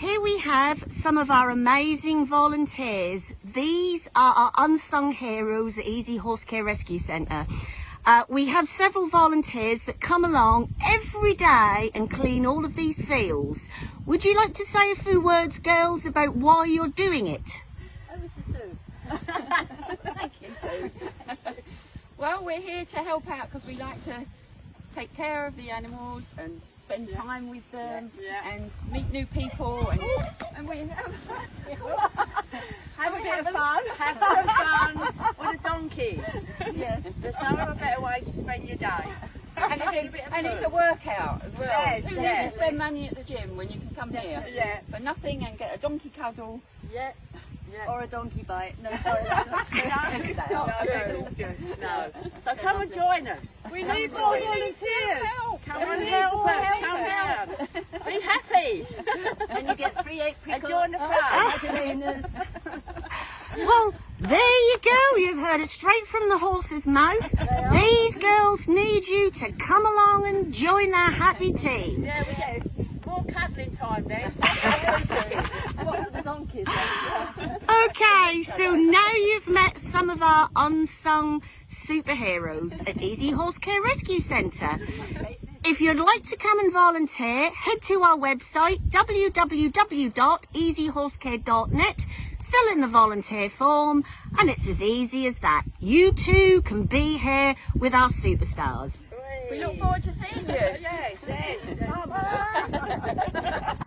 Here we have some of our amazing volunteers. These are our unsung heroes at Easy Horse Care Rescue Centre. Uh, we have several volunteers that come along every day and clean all of these fields. Would you like to say a few words, girls, about why you're doing it? Over to Sue. Thank you, Sue. well, we're here to help out because we like to take care of the animals and spend yeah. time with them yeah. Yeah. and meet new people and, and we have, have a bit of fun. Have of fun with the donkeys. Yes, there's no better way to spend your day. And it's, a, and it's a workout as well. Yes, Who needs to spend money at the gym when you can come here? Yeah. For nothing and get a donkey cuddle. Yeah. Yeah. Or a donkey bite. No, sorry, that's not true. no, it's not true. No. So come and join us. We come need more volunteers. Come and help us. Come down. Be happy. And you get free eight And join the fun. well, there you go. You've heard it straight from the horse's mouth. These girls need you to come along and join their happy team. Yeah, we get more cuddling time then. Okay, so now you've met some of our unsung superheroes at Easy Horse Care Rescue Centre. If you'd like to come and volunteer, head to our website www.easyhorsecare.net, fill in the volunteer form, and it's as easy as that. You too can be here with our superstars. We look forward to seeing you. yes, yes.